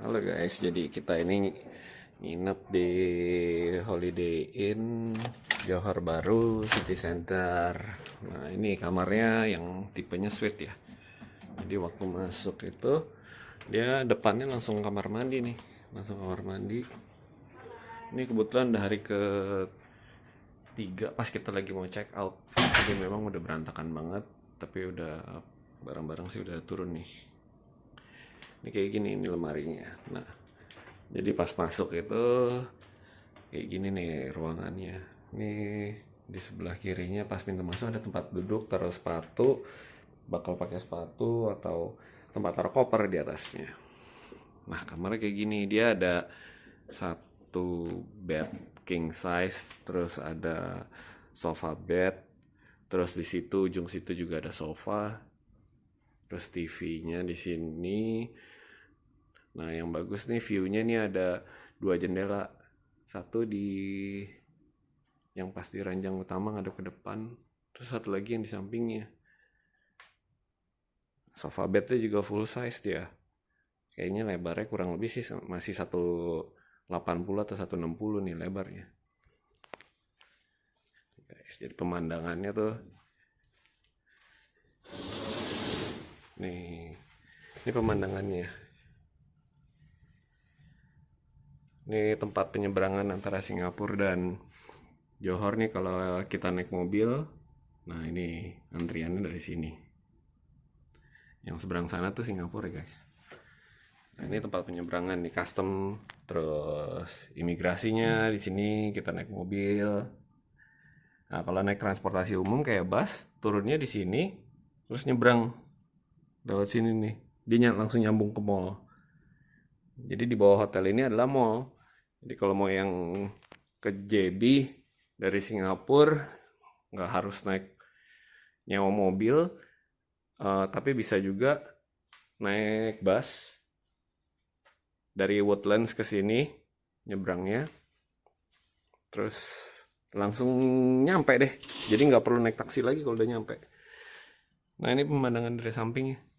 Halo guys, jadi kita ini nginep di Holiday Inn Johor Baru City Center. Nah ini kamarnya yang tipenya suite ya. Jadi waktu masuk itu dia depannya langsung kamar mandi nih, langsung kamar mandi. Ini kebetulan udah hari ke tiga pas kita lagi mau check out. Jadi memang udah berantakan banget, tapi udah barang-barang sih udah turun nih ini kayak gini ini lemarinya. Nah jadi pas masuk itu kayak gini nih ruangannya. Ini di sebelah kirinya pas pintu masuk ada tempat duduk taruh sepatu bakal pakai sepatu atau tempat taruh koper di atasnya. Nah kamarnya kayak gini. Dia ada satu bed king size terus ada sofa bed terus di situ ujung situ juga ada sofa terus TV-nya di sini. Nah yang bagus nih view-nya nih ada dua jendela. Satu di yang pasti ranjang utama ngadep ke depan. Terus satu lagi yang di sampingnya. Sofa bednya juga full size dia. Kayaknya lebarnya kurang lebih sih masih 180 atau 160 nih lebarnya. Guys jadi pemandangannya tuh nih ini pemandangannya ini tempat penyeberangan antara Singapura dan Johor nih kalau kita naik mobil. Nah ini antriannya dari sini. Yang seberang sana tuh Singapura ya guys. Nah, ini tempat penyeberangan nih custom. Terus imigrasinya di sini kita naik mobil. Nah kalau naik transportasi umum kayak bus turunnya di sini terus nyebrang lewat sini nih. Dia langsung nyambung ke mall. Jadi di bawah hotel ini adalah mall. Jadi kalau mau yang ke JB dari Singapura nggak harus naik nyewa mobil uh, tapi bisa juga naik bus dari Woodlands ke sini nyebrangnya. Terus langsung nyampe deh. Jadi nggak perlu naik taksi lagi kalau udah nyampe. Nah ini pemandangan dari sampingnya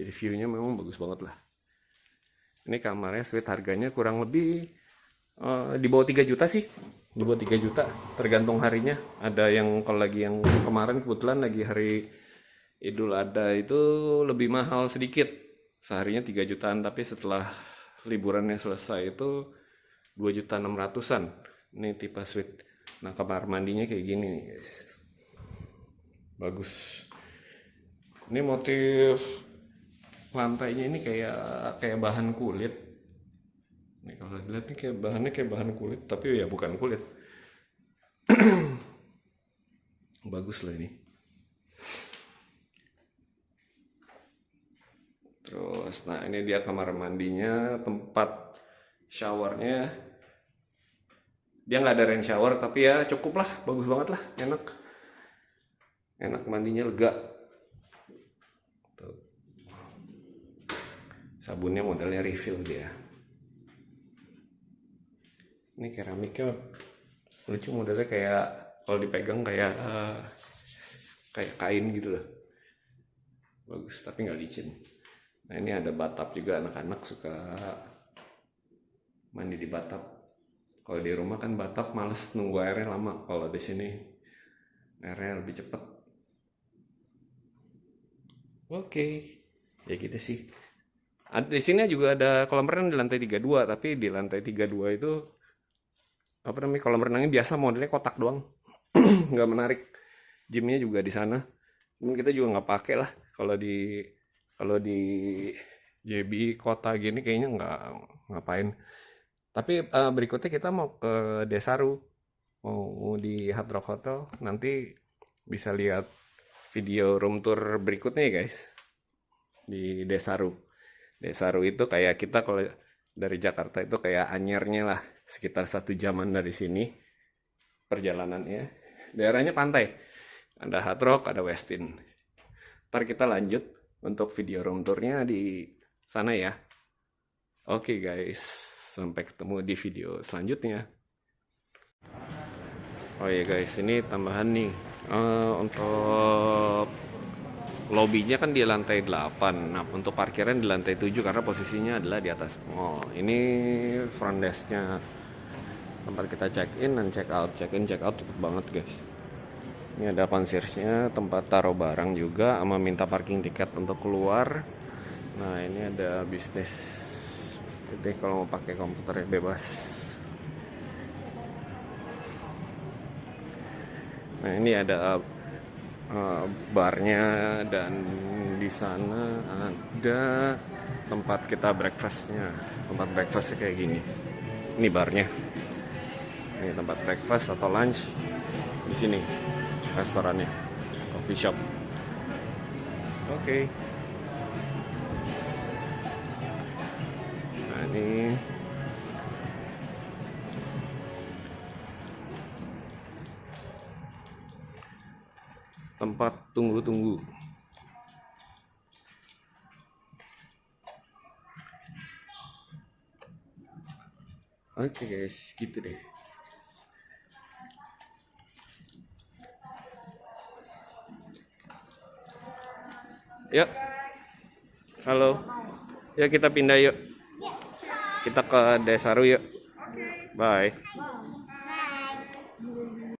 jadi view-nya memang bagus banget lah. Ini kamarnya suite harganya kurang lebih uh, di bawah 3 juta sih. Di bawah 3 juta tergantung harinya. Ada yang kalau lagi yang kemarin kebetulan lagi hari Idul Adha itu lebih mahal sedikit. Seharinya 3 jutaan tapi setelah liburannya selesai itu 2 juta 600an ini tipe suite nah kamar mandinya kayak gini nih guys. Bagus ini motif lantainya ini kayak kayak bahan kulit. Nih kalau dilihat nih kayak bahannya kayak bahan kulit tapi ya bukan kulit. Bagus lah ini. Terus nah ini dia kamar mandinya tempat showernya. Dia nggak ada rain shower tapi ya cukup lah bagus banget lah enak. Enak mandinya lega sabunnya modelnya refill dia. Ini keramiknya lucu modelnya kayak kalau dipegang kayak uh, kayak kain gitu loh. Bagus tapi nggak licin. Nah ini ada batap juga anak-anak suka mandi di batap. Kalau di rumah kan batap males nunggu airnya lama. Kalau di sini airnya lebih cepet. Oke. Okay. ya gitu sih di sini juga ada kolam renang di lantai 32, tapi di lantai 32 itu apa namanya kolam renangnya biasa modelnya kotak doang. nggak menarik. Gymnya juga di sana. Mungkin kita juga nggak pakai lah kalau di kalau di JB kota gini kayaknya nggak ngapain. Tapi uh, berikutnya kita mau ke Desaru. Mau di Hard Rock Hotel nanti bisa lihat video room tour berikutnya ya guys di Desaru. Desaru itu kayak kita kalau dari Jakarta itu kayak anyernya lah sekitar satu jaman dari sini perjalanannya. Daerahnya pantai ada Hard Rock ada Westin. Ntar kita lanjut untuk video room tournya di sana ya. Oke okay guys sampai ketemu di video selanjutnya. Oh ya guys ini tambahan nih. Uh, untuk lobbynya kan di lantai 8 nah untuk parkiran di lantai 7 karena posisinya adalah di atas mall. Ini front desknya. Tempat kita check in dan check out check in check out cepet banget guys. Ini ada concierge-nya tempat taruh barang juga sama minta parking tiket untuk keluar. Nah ini ada bisnis. Jadi kalau mau pakai komputer bebas. Nah ini ada uh, barnya dan di sana ada tempat kita breakfastnya. Tempat breakfastnya kayak gini. Ini barnya. Ini tempat breakfast atau lunch di sini restorannya coffee shop. Oke. okay. Tempat tunggu-tunggu. Oke guys, gitu deh. Yuk. Halo. Yuk kita pindah yuk. Kita ke Desaru yuk. Bye.